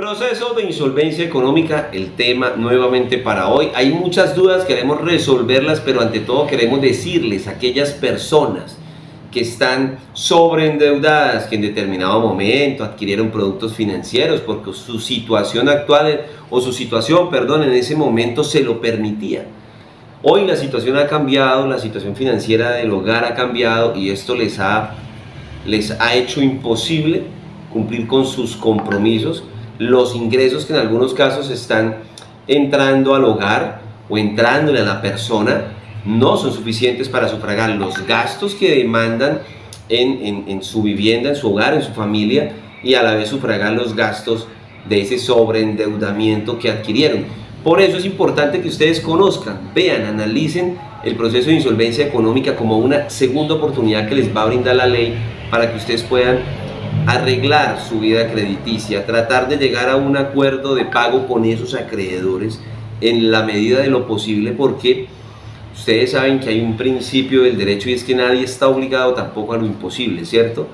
Proceso de insolvencia económica, el tema nuevamente para hoy. Hay muchas dudas, queremos resolverlas, pero ante todo queremos decirles a aquellas personas que están sobreendeudadas, que en determinado momento adquirieron productos financieros porque su situación actual o su situación, perdón, en ese momento se lo permitía. Hoy la situación ha cambiado, la situación financiera del hogar ha cambiado y esto les ha, les ha hecho imposible cumplir con sus compromisos los ingresos que en algunos casos están entrando al hogar o entrándole a la persona no son suficientes para sufragar los gastos que demandan en, en, su vivienda, en su hogar, en su familia y a la vez sufragar los gastos de ese sobreendeudamiento que adquirieron. Por eso es importante que ustedes conozcan, vean, analicen el proceso de insolvencia económica como una segunda oportunidad que les va a brindar la ley para que ustedes puedan arreglar su vida crediticia, tratar de llegar a un acuerdo de pago con esos acreedores en la medida de lo posible porque ustedes saben que hay un principio del derecho y es que nadie está obligado tampoco a lo imposible, ¿cierto?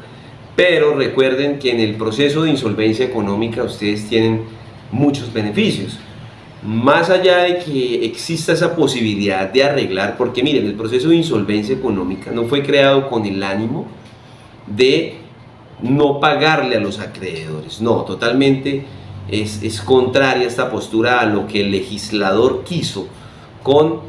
Pero recuerden que en el proceso de insolvencia económica ustedes tienen muchos beneficios. Más allá de que exista esa posibilidad de arreglar, porque miren, el proceso de insolvencia económica no fue creado con el ánimo de no pagarle a los acreedores. No, totalmente es, es contraria esta postura a lo que el legislador quiso con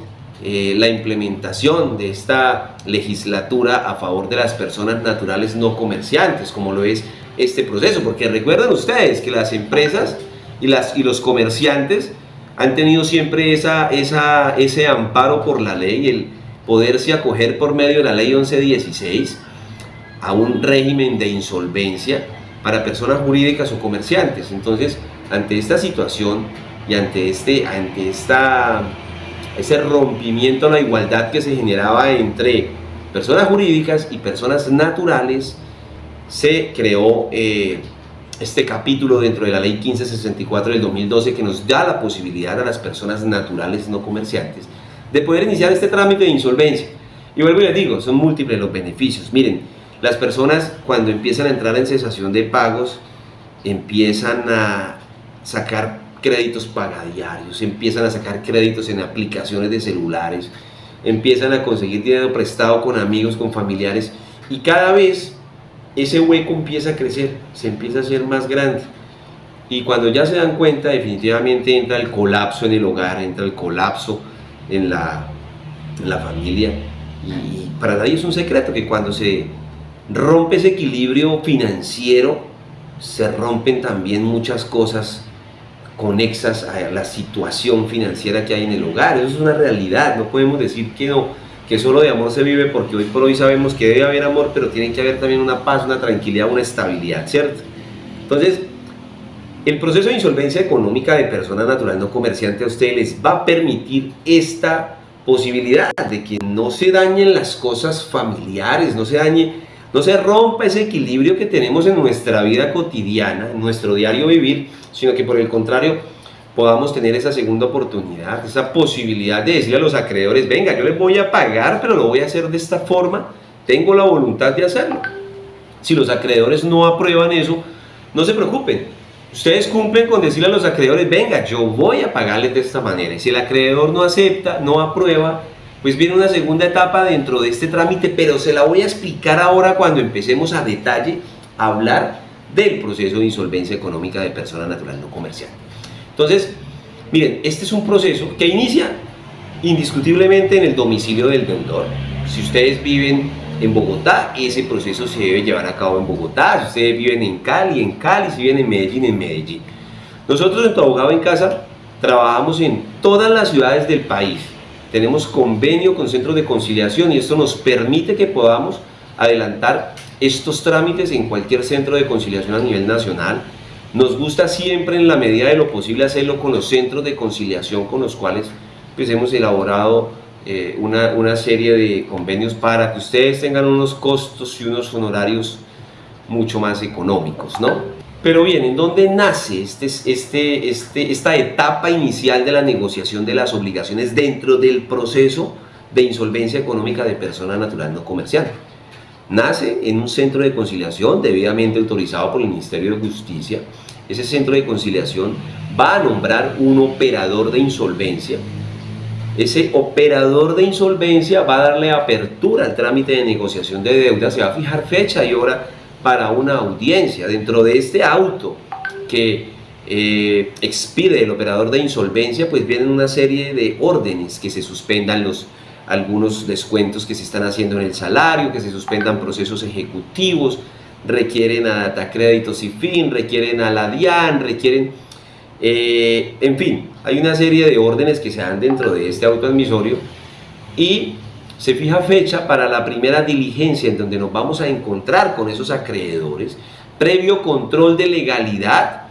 eh, la implementación de esta legislatura a favor de las personas naturales no comerciantes, como lo es este proceso. Porque recuerden ustedes que las empresas y, las, y los comerciantes han tenido siempre esa, esa, ese amparo por la ley, el poderse acoger por medio de la ley 1116 a un régimen de insolvencia para personas jurídicas o comerciantes. Entonces, ante esta situación y ante, este, ante esta, ese rompimiento a la igualdad que se generaba entre personas jurídicas y personas naturales, se creó eh, este capítulo dentro de la ley 1564 del 2012 que nos da la posibilidad a las personas naturales no comerciantes de poder iniciar este trámite de insolvencia. Y vuelvo y les digo, son múltiples los beneficios. Miren, las personas cuando empiezan a entrar en cesación de pagos, empiezan a sacar créditos pagadiarios, empiezan a sacar créditos en aplicaciones de celulares, empiezan a conseguir dinero prestado con amigos, con familiares y cada vez ese hueco empieza a crecer, se empieza a hacer más grande. Y cuando ya se dan cuenta, definitivamente entra el colapso en el hogar, entra el colapso en la, en la familia. Y para nadie es un secreto que cuando se rompe ese equilibrio financiero, se rompen también muchas cosas conexas a la situación financiera que hay en el hogar. Eso es una realidad, no podemos decir que no, que solo de amor se vive porque hoy por hoy sabemos que debe haber amor, pero tiene que haber también una paz, una tranquilidad, una estabilidad, ¿cierto? Entonces, el proceso de insolvencia económica de persona natural no comerciante a ustedes les va a permitir esta posibilidad de que no se dañen las cosas familiares, no se dañe no se rompa ese equilibrio que tenemos en nuestra vida cotidiana, en nuestro diario vivir, sino que por el contrario podamos tener esa segunda oportunidad, esa posibilidad de decirle a los acreedores, venga, yo les voy a pagar, pero lo voy a hacer de esta forma, tengo la voluntad de hacerlo. Si los acreedores no aprueban eso, no se preocupen, ustedes cumplen con decirle a los acreedores, venga, yo voy a pagarles de esta manera. Y si el acreedor no acepta, no aprueba, pues viene una segunda etapa dentro de este trámite, pero se la voy a explicar ahora cuando empecemos a detalle a hablar del proceso de insolvencia económica de persona natural no comercial. Entonces, miren, este es un proceso que inicia indiscutiblemente en el domicilio del deudor. Si ustedes viven en Bogotá, ese proceso se debe llevar a cabo en Bogotá. Si ustedes viven en Cali, en Cali. Si viven en Medellín, en Medellín. Nosotros en Tu Abogado en Casa trabajamos en todas las ciudades del país tenemos convenio con centros de conciliación y esto nos permite que podamos adelantar estos trámites en cualquier centro de conciliación a nivel nacional. Nos gusta siempre en la medida de lo posible hacerlo con los centros de conciliación con los cuales pues, hemos elaborado eh, una, una serie de convenios para que ustedes tengan unos costos y unos honorarios mucho más económicos, ¿no? Pero bien, ¿en dónde nace este, este, este, esta etapa inicial de la negociación de las obligaciones dentro del proceso de insolvencia económica de persona natural no comercial? Nace en un centro de conciliación debidamente autorizado por el Ministerio de Justicia, ese centro de conciliación, va a nombrar un operador de insolvencia. Ese operador de insolvencia va a darle apertura al trámite de negociación de deuda, se va a fijar fecha y hora para una audiencia. Dentro de este auto que eh, expide el operador de insolvencia, pues vienen una serie de órdenes que se suspendan los algunos descuentos que se están haciendo en el salario, que se suspendan procesos ejecutivos, requieren a Data Créditos y Fin, requieren a la DIAN, requieren, eh, en fin, hay una serie de órdenes que se dan dentro de este autoadmisorio y se fija fecha para la primera diligencia en donde nos vamos a encontrar con esos acreedores, previo control de legalidad,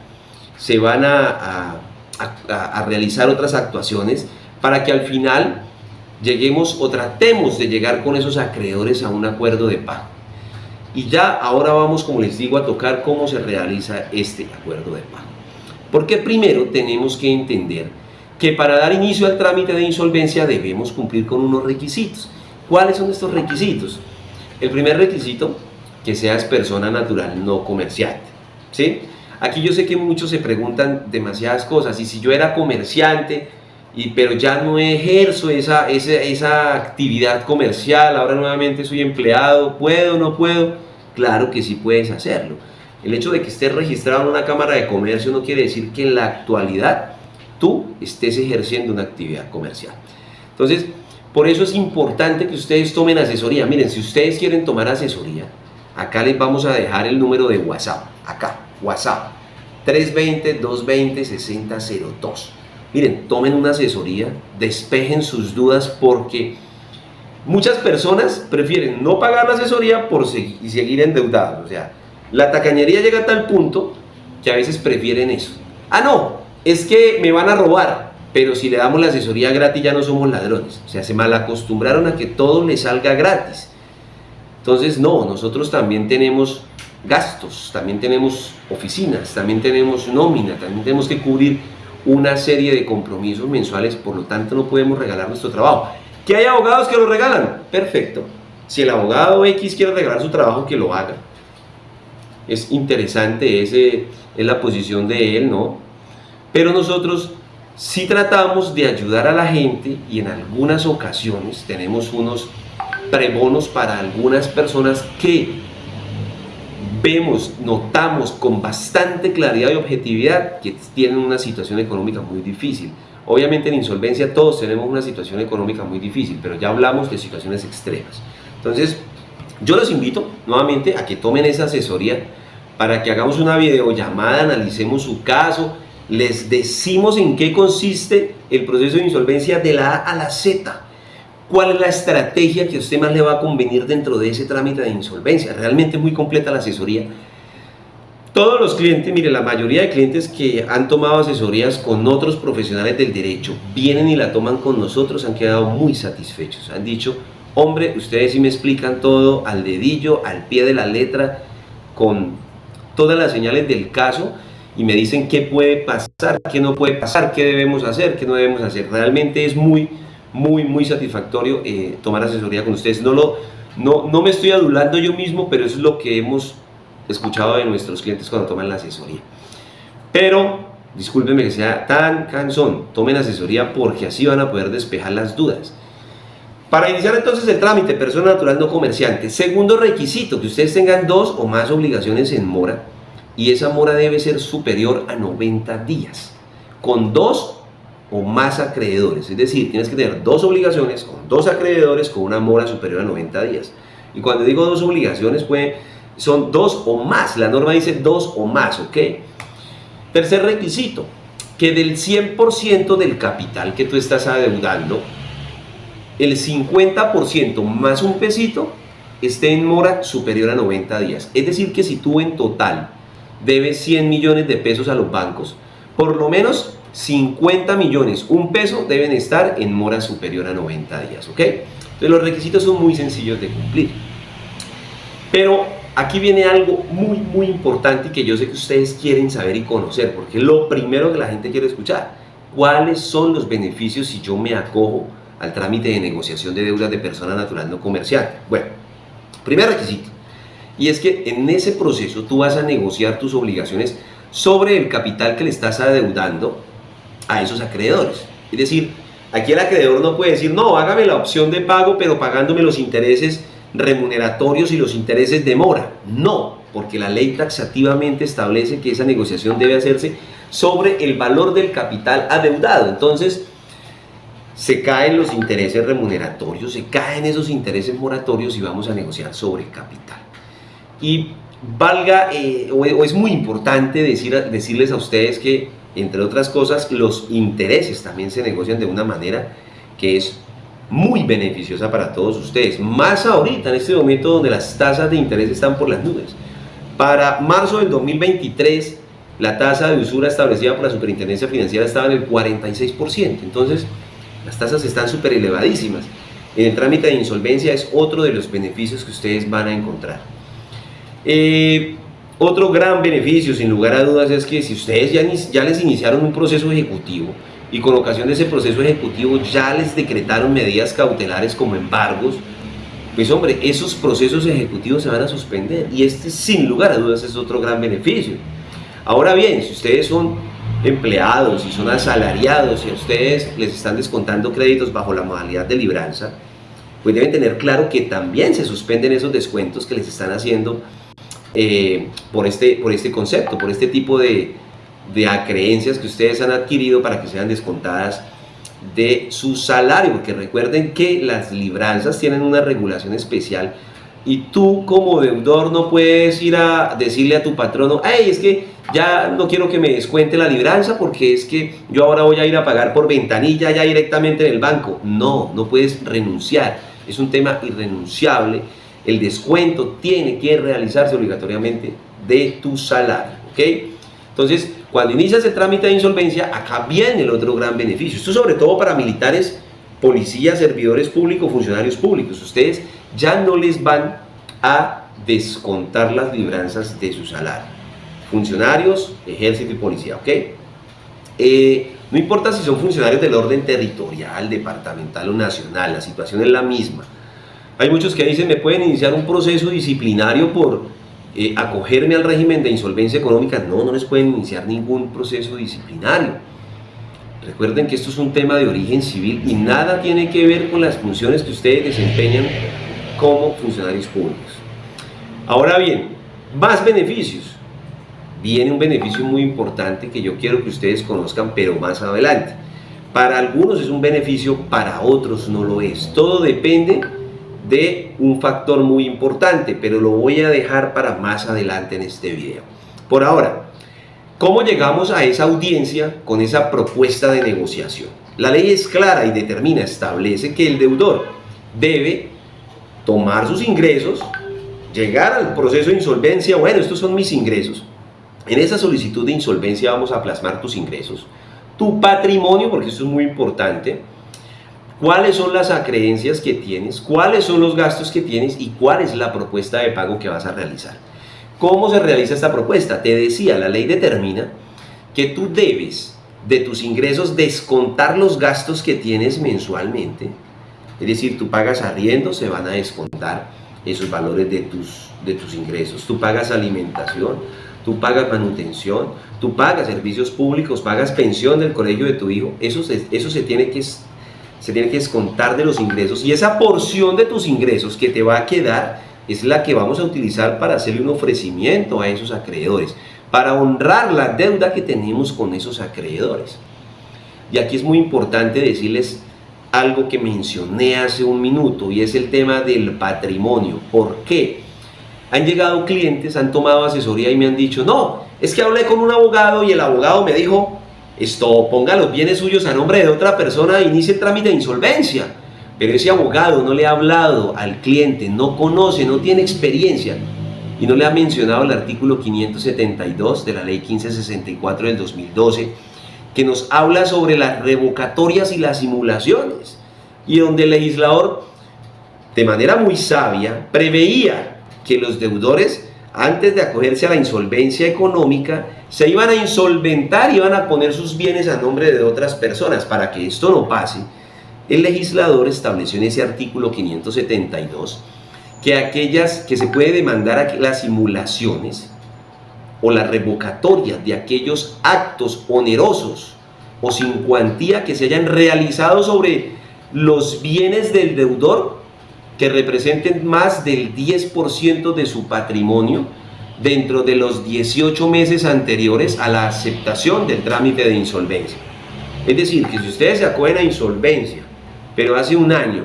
se van a, realizar otras actuaciones para que al final lleguemos o tratemos de llegar con esos acreedores a un acuerdo de pago. Y ya ahora vamos, como les digo, a tocar cómo se realiza este acuerdo de pago. Porque primero tenemos que entender que para dar inicio al trámite de insolvencia debemos cumplir con unos requisitos. ¿Cuáles son estos requisitos? El primer requisito, que seas persona natural, no comerciante. ¿sí? Aquí yo sé que muchos se preguntan demasiadas cosas, y si yo era comerciante, y, pero ya no ejerzo esa, esa, esa actividad comercial, ahora nuevamente soy empleado, ¿puedo o no puedo? Claro que sí puedes hacerlo. El hecho de que estés registrado en una cámara de comercio no quiere decir que en la actualidad tú estés ejerciendo una actividad comercial. Entonces, por eso es importante que ustedes tomen asesoría. Miren, si ustedes quieren tomar asesoría, acá les vamos a dejar el número de WhatsApp. Acá, WhatsApp. 320-220-6002. Miren, tomen una asesoría, despejen sus dudas porque muchas personas prefieren no pagar la asesoría por seguir, y seguir endeudados. O sea, la tacañería llega a tal punto que a veces prefieren eso. Ah, no, es que me van a robar, pero si le damos la asesoría gratis ya no somos ladrones. O sea, se malacostumbraron a que todo les salga gratis. Entonces, no, nosotros también tenemos gastos, también tenemos oficinas, también tenemos nómina, también tenemos que cubrir una serie de compromisos mensuales, por lo tanto no podemos regalar nuestro trabajo. ¿Que hay abogados que lo regalan? Perfecto. Si el abogado X quiere regalar su trabajo, que lo haga. Es interesante, ese es la posición de él, ¿no? Pero nosotros sí tratamos de ayudar a la gente y en algunas ocasiones tenemos unos prebonos para algunas personas que vemos, notamos con bastante claridad y objetividad que tienen una situación económica muy difícil. Obviamente en insolvencia todos tenemos una situación económica muy difícil, pero ya hablamos de situaciones extremas. Entonces, yo los invito nuevamente a que tomen esa asesoría para que hagamos una videollamada, analicemos su caso, les decimos en qué consiste el proceso de insolvencia de la A a la Z cuál es la estrategia que a usted más le va a convenir dentro de ese trámite de insolvencia. Realmente muy completa la asesoría. Todos los clientes, mire, la mayoría de clientes que han tomado asesorías con otros profesionales del derecho, vienen y la toman con nosotros, han quedado muy satisfechos. Han dicho, hombre, ustedes sí me explican todo al dedillo, al pie de la letra, con todas las señales del caso y me dicen qué puede pasar, qué no puede pasar, qué debemos hacer, qué no debemos hacer. Realmente es muy muy, muy satisfactorio eh, tomar asesoría con ustedes. No, lo, no, no me estoy adulando yo mismo, pero eso es lo que hemos escuchado de nuestros clientes cuando toman la asesoría. Pero, discúlpenme que sea tan cansón, tomen asesoría porque así van a poder despejar las dudas. Para iniciar entonces el trámite, persona natural no comerciante. Segundo requisito, que ustedes tengan dos o más obligaciones en mora y esa mora debe ser superior a 90 días. Con dos o más acreedores. Es decir, tienes que tener dos obligaciones con dos acreedores con una mora superior a 90 días. Y cuando digo dos obligaciones, pues, son dos o más. La norma dice dos o más, ¿ok? Tercer requisito, que del 100% del capital que tú estás adeudando, el 50% más un pesito esté en mora superior a 90 días. Es decir, que si tú en total debes 100 millones de pesos a los bancos, por lo menos 50 millones, un peso, deben estar en mora superior a 90 días, ¿ok? Entonces los requisitos son muy sencillos de cumplir. Pero aquí viene algo muy, muy importante que yo sé que ustedes quieren saber y conocer, porque lo primero que la gente quiere escuchar. ¿Cuáles son los beneficios si yo me acojo al trámite de negociación de deudas de persona natural no comercial? Bueno, primer requisito, y es que en ese proceso tú vas a negociar tus obligaciones sobre el capital que le estás adeudando a esos acreedores. Es decir, aquí el acreedor no puede decir, no, hágame la opción de pago, pero pagándome los intereses remuneratorios y los intereses de mora. No, porque la ley taxativamente establece que esa negociación debe hacerse sobre el valor del capital adeudado. Entonces, se caen los intereses remuneratorios, se caen esos intereses moratorios y vamos a negociar sobre el capital. Y valga, eh, o, es muy importante decir, decirles a ustedes que, entre otras cosas, los intereses también se negocian de una manera que es muy beneficiosa para todos ustedes. Más ahorita, en este momento donde las tasas de interés están por las nubes. Para marzo del 2023, la tasa de usura establecida por la Superintendencia Financiera estaba en el 46%. Entonces, las tasas están súper elevadísimas. En el trámite de insolvencia es otro de los beneficios que ustedes van a encontrar. Eh, otro gran beneficio, sin lugar a dudas, es que si ustedes ya, les iniciaron un proceso ejecutivo y con ocasión de ese proceso ejecutivo ya les decretaron medidas cautelares como embargos, pues hombre, esos procesos ejecutivos se van a suspender y este sin lugar a dudas es otro gran beneficio. Ahora bien, si ustedes son empleados y son asalariados y a ustedes les están descontando créditos bajo la modalidad de libranza, pues deben tener claro que también se suspenden esos descuentos que les están haciendo eh, por, este, por este concepto, por este tipo de, de acreencias que ustedes han adquirido para que sean descontadas de su salario, porque recuerden que las libranzas tienen una regulación especial y tú como deudor no puedes ir a decirle a tu patrono, hey, es que ya no quiero que me descuente la libranza porque es que yo ahora voy a ir a pagar por ventanilla ya directamente en el banco. No, no puedes renunciar. Es un tema irrenunciable. El descuento tiene que realizarse obligatoriamente de tu salario. ¿ok? Entonces, cuando inicias el trámite de insolvencia, acá viene el otro gran beneficio. Esto sobre todo para militares, policías, servidores públicos, funcionarios públicos. Ustedes ya no les van a descontar las libranzas de su salario. Funcionarios, ejército y policía, ¿ok? Eh, no importa si son funcionarios del orden territorial, departamental o nacional, la situación es la misma. Hay muchos que dicen, me pueden iniciar un proceso disciplinario por eh, acogerme al régimen de insolvencia económica. No, no les pueden iniciar ningún proceso disciplinario. Recuerden que esto es un tema de origen civil y nada tiene que ver con las funciones que ustedes desempeñan como funcionarios públicos. Ahora bien, más beneficios. Viene un beneficio muy importante que yo quiero que ustedes conozcan, pero más adelante. Para algunos es un beneficio, para otros no lo es. Todo depende de un factor muy importante, pero lo voy a dejar para más adelante en este video. Por ahora, ¿cómo llegamos a esa audiencia con esa propuesta de negociación? La ley es clara y determina, establece que el deudor debe tomar sus ingresos, llegar al proceso de insolvencia, bueno, estos son mis ingresos. En esa solicitud de insolvencia vamos a plasmar tus ingresos, tu patrimonio, porque eso es muy importante, cuáles son las acreencias que tienes, cuáles son los gastos que tienes y cuál es la propuesta de pago que vas a realizar. ¿Cómo se realiza esta propuesta? Te decía, la ley determina que tú debes de tus ingresos descontar los gastos que tienes mensualmente es decir, tú pagas arriendo, se van a descontar esos valores de tus, de tus ingresos. Tú pagas alimentación, tú pagas manutención, tú pagas servicios públicos, pagas pensión del colegio de tu hijo. Eso se, eso se tiene que se tiene que descontar de los ingresos y esa porción de tus ingresos que te va a quedar es la que vamos a utilizar para hacerle un ofrecimiento a esos acreedores, para honrar la deuda que tenemos con esos acreedores. Y aquí es muy importante decirles algo que mencioné hace un minuto y es el tema del patrimonio. ¿Por qué? Han llegado clientes, han tomado asesoría y me han dicho, no, es que hablé con un abogado y el abogado me dijo, esto ponga los bienes suyos a nombre de otra persona e inicie el trámite de insolvencia. Pero ese abogado no le ha hablado al cliente, no conoce, no tiene experiencia y no le ha mencionado el artículo 572 de la ley 1564 del 2012 que nos habla sobre las revocatorias y las simulaciones, y donde el legislador, de manera muy sabia, preveía que los deudores, antes de acogerse a la insolvencia económica, se iban a insolventar y iban a poner sus bienes a nombre de otras personas. Para que esto no pase, el legislador estableció en ese artículo 572 que aquellas que se puede demandar las simulaciones o la revocatoria de aquellos actos onerosos o sin cuantía que se hayan realizado sobre los bienes del deudor que representen más del 10% de su patrimonio dentro de los 18 meses anteriores a la aceptación del trámite de insolvencia. Es decir, que si ustedes se acogen a insolvencia, pero hace un año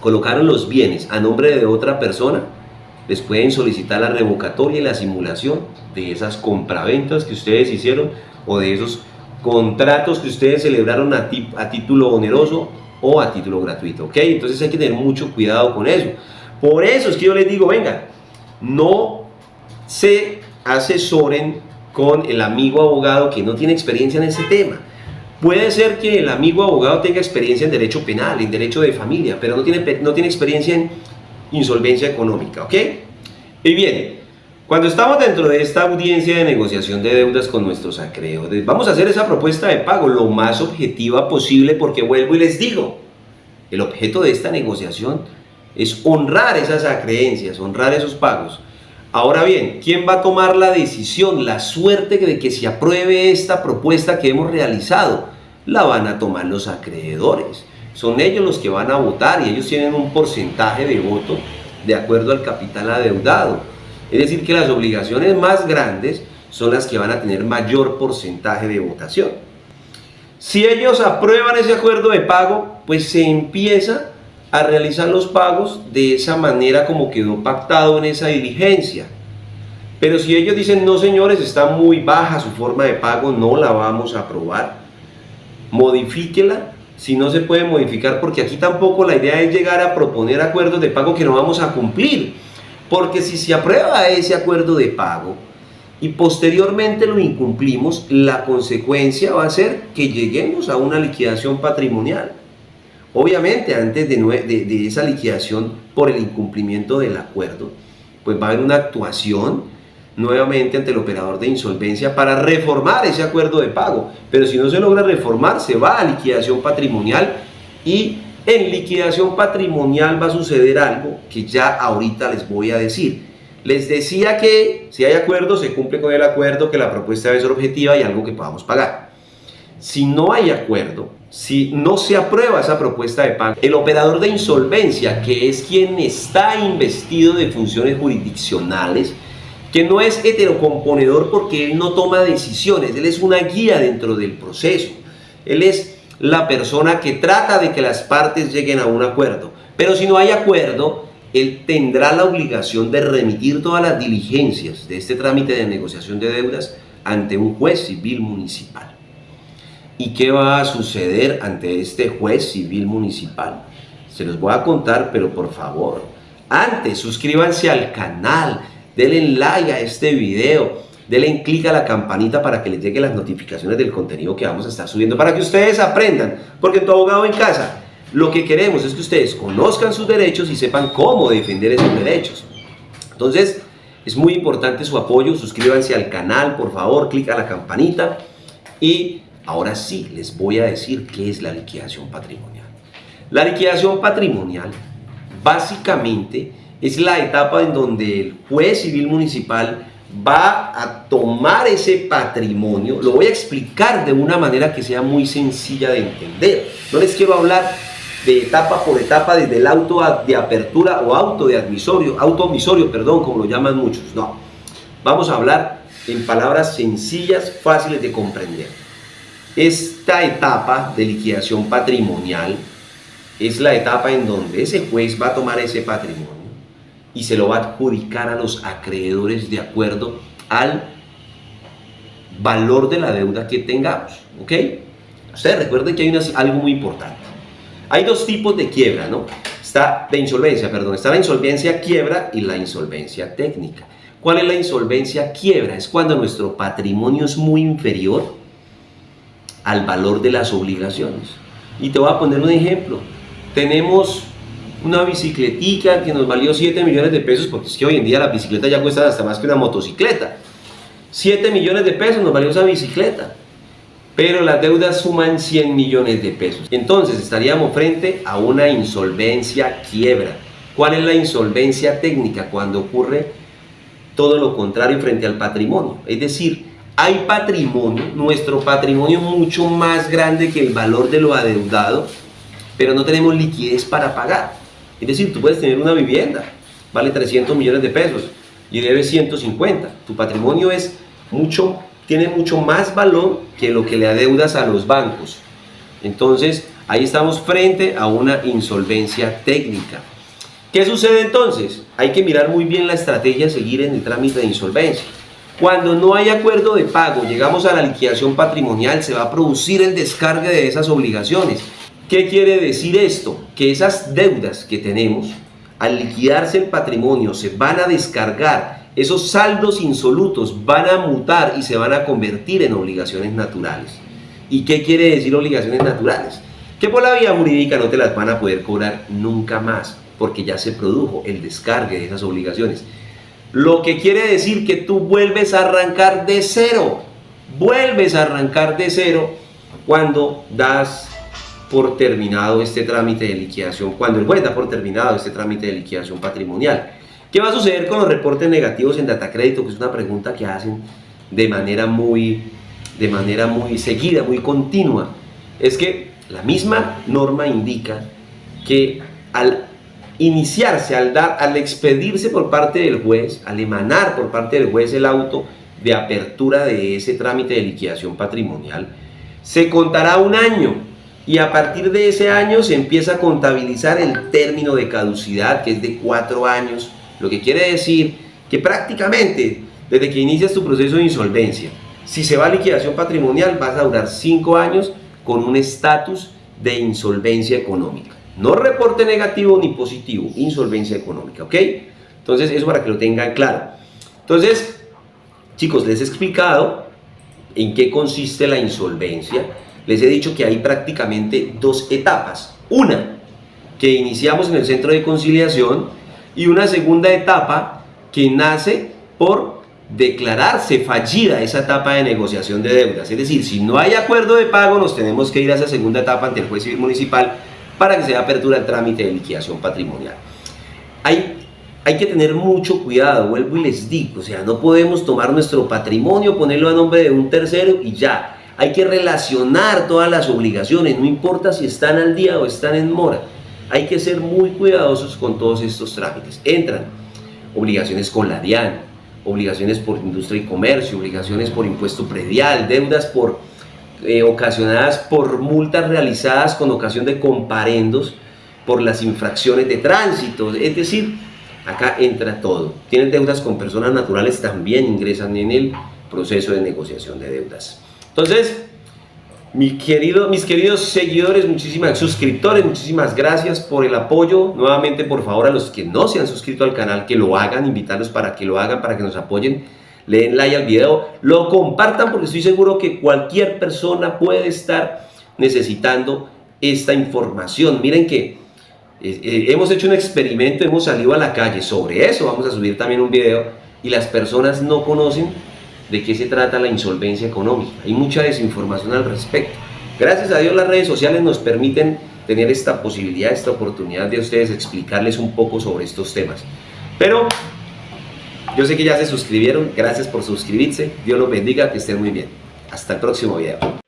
colocaron los bienes a nombre de otra persona, les pueden solicitar la revocatoria y la simulación de esas compraventas que ustedes hicieron o de esos contratos que ustedes celebraron a, a título oneroso o a título gratuito, ¿ok? Entonces hay que tener mucho cuidado con eso. Por eso es que yo les digo, venga, no se asesoren con el amigo abogado que no tiene experiencia en ese tema. Puede ser que el amigo abogado tenga experiencia en derecho penal, en derecho de familia, pero no tiene, no tiene experiencia en insolvencia económica, ¿ok? Y bien, cuando estamos dentro de esta audiencia de negociación de deudas con nuestros acreedores, vamos a hacer esa propuesta de pago lo más objetiva posible porque vuelvo y les digo, el objeto de esta negociación es honrar esas acreencias, honrar esos pagos. Ahora bien, ¿quién va a tomar la decisión, la suerte de que se apruebe esta propuesta que hemos realizado? La van a tomar los acreedores. Son ellos los que van a votar y ellos tienen un porcentaje de voto de acuerdo al capital adeudado. Es decir, que las obligaciones más grandes son las que van a tener mayor porcentaje de votación. Si ellos aprueban ese acuerdo de pago, pues se empieza a realizar los pagos de esa manera como quedó pactado en esa diligencia. Pero si ellos dicen, no señores, está muy baja su forma de pago, no la vamos a aprobar, modifíquela si no se puede modificar, porque aquí tampoco la idea es llegar a proponer acuerdos de pago que no vamos a cumplir porque si se aprueba ese acuerdo de pago y posteriormente lo incumplimos, la consecuencia va a ser que lleguemos a una liquidación patrimonial. Obviamente, antes de, esa liquidación por el incumplimiento del acuerdo, pues va a haber una actuación nuevamente ante el operador de insolvencia para reformar ese acuerdo de pago. Pero si no se logra reformar, se va a liquidación patrimonial y en liquidación patrimonial va a suceder algo que ya ahorita les voy a decir. Les decía que si hay acuerdo, se cumple con el acuerdo, que la propuesta debe ser objetiva y algo que podamos pagar. Si no hay acuerdo, si no se aprueba esa propuesta de pago, el operador de insolvencia, que es quien está investido de funciones jurisdiccionales, que no es heterocomponedor porque él no toma decisiones, él es una guía dentro del proceso, él es la persona que trata de que las partes lleguen a un acuerdo. Pero si no hay acuerdo, él tendrá la obligación de remitir todas las diligencias de este trámite de negociación de deudas ante un juez civil municipal. ¿Y qué va a suceder ante este juez civil municipal? Se los voy a contar, pero por favor, antes suscríbanse al canal, denle like a este video, denle clic a la campanita para que les lleguen las notificaciones del contenido que vamos a estar subiendo, para que ustedes aprendan, porque tu abogado en casa, lo que queremos es que ustedes conozcan sus derechos y sepan cómo defender esos derechos. Entonces, es muy importante su apoyo, suscríbanse al canal, por favor, clic a la campanita y ahora sí les voy a decir qué es la liquidación patrimonial. La liquidación patrimonial básicamente es la etapa en donde el juez civil municipal va a tomar ese patrimonio, lo voy a explicar de una manera que sea muy sencilla de entender. No les quiero hablar de etapa por etapa desde el auto de apertura o auto de admisorio, auto perdón, como lo llaman muchos. No, vamos a hablar en palabras sencillas, fáciles de comprender. Esta etapa de liquidación patrimonial es la etapa en donde ese juez va a tomar ese patrimonio y se lo va a adjudicar a los acreedores de acuerdo al valor de la deuda que tengamos. ¿Ok? Ustedes recuerden que hay algo muy importante. Hay dos tipos de quiebra, ¿no? Está de insolvencia, perdón. Está la insolvencia quiebra y la insolvencia técnica. ¿Cuál es la insolvencia quiebra? Es cuando nuestro patrimonio es muy inferior al valor de las obligaciones. Y te voy a poner un ejemplo. Tenemos una bicicletica que nos valió 7 millones de pesos, porque es que hoy en día la bicicleta ya cuesta hasta más que una motocicleta. 7 millones de pesos nos valió esa bicicleta, pero las deudas suman 100 millones de pesos. Entonces estaríamos frente a una insolvencia quiebra. ¿Cuál es la insolvencia técnica? Cuando ocurre todo lo contrario frente al patrimonio. Es decir, hay patrimonio, nuestro patrimonio mucho más grande que el valor de lo adeudado, pero no tenemos liquidez para pagar. Es decir, tú puedes tener una vivienda, vale 300 millones de pesos y debes 150. Tu patrimonio es mucho, tiene mucho más valor que lo que le adeudas a los bancos. Entonces, ahí estamos frente a una insolvencia técnica. ¿Qué sucede entonces? Hay que mirar muy bien la estrategia a seguir en el trámite de insolvencia. Cuando no hay acuerdo de pago, llegamos a la liquidación patrimonial, se va a producir el descargue de esas obligaciones. ¿Qué quiere decir esto? Que esas deudas que tenemos, al liquidarse el patrimonio, se van a descargar, esos saldos insolutos van a mutar y se van a convertir en obligaciones naturales. ¿Y qué quiere decir obligaciones naturales? Que por la vía jurídica no te las van a poder cobrar nunca más porque ya se produjo el descargue de esas obligaciones. Lo que quiere decir que tú vuelves a arrancar de cero, vuelves a arrancar de cero cuando das por terminado este trámite de liquidación, cuando el juez da por terminado este trámite de liquidación patrimonial. ¿Qué va a suceder con los reportes negativos en data crédito? Que es una pregunta que hacen de manera muy, de manera muy seguida, muy continua. Es que la misma norma indica que al iniciarse, al, dar, al expedirse por parte del juez, al emanar por parte del juez el auto de apertura de ese trámite de liquidación patrimonial, se contará un año y a partir de ese año se empieza a contabilizar el término de caducidad que es de cuatro años, lo que quiere decir que prácticamente desde que inicias tu proceso de insolvencia, si se va a liquidación patrimonial vas a durar cinco años con un estatus de insolvencia económica. No reporte negativo ni positivo, insolvencia económica, ¿ok? Entonces, eso para que lo tengan claro. Entonces, chicos, les he explicado en qué consiste la insolvencia. Les he dicho que hay prácticamente dos etapas. Una, que iniciamos en el centro de conciliación y una segunda etapa que nace por declararse fallida esa etapa de negociación de deudas. Es decir, si no hay acuerdo de pago, nos tenemos que ir a esa segunda etapa ante el juez civil municipal para que se dé apertura el trámite de liquidación patrimonial. Hay, hay que tener mucho cuidado, vuelvo y les digo, o sea, no podemos tomar nuestro patrimonio, ponerlo a nombre de un tercero y ya. Hay que relacionar todas las obligaciones, no importa si están al día o están en mora. Hay que ser muy cuidadosos con todos estos trámites. Entran obligaciones con la DIAN, obligaciones por industria y comercio, obligaciones por impuesto predial, deudas por eh, ocasionadas por multas realizadas con ocasión de comparendos por las infracciones de tránsito, es decir, acá entra todo. Tienen deudas con personas naturales, también ingresan en el proceso de negociación de deudas. Entonces, mi querido, mis queridos seguidores, muchísimas suscriptores, muchísimas gracias por el apoyo. Nuevamente, por favor, a los que no se han suscrito al canal, que lo hagan, invitarlos para que lo hagan, para que nos apoyen le den like al video, lo compartan porque estoy seguro que cualquier persona puede estar necesitando esta información. Miren que eh, eh, hemos hecho un experimento, hemos salido a la calle sobre eso, vamos a subir también un video y las personas no conocen de qué se trata la insolvencia económica. Hay mucha desinformación al respecto. Gracias a Dios las redes sociales nos permiten tener esta posibilidad, esta oportunidad de ustedes explicarles un poco sobre estos temas. Pero yo sé que ya se suscribieron, gracias por suscribirse, Dios los bendiga, que estén muy bien. Hasta el próximo video.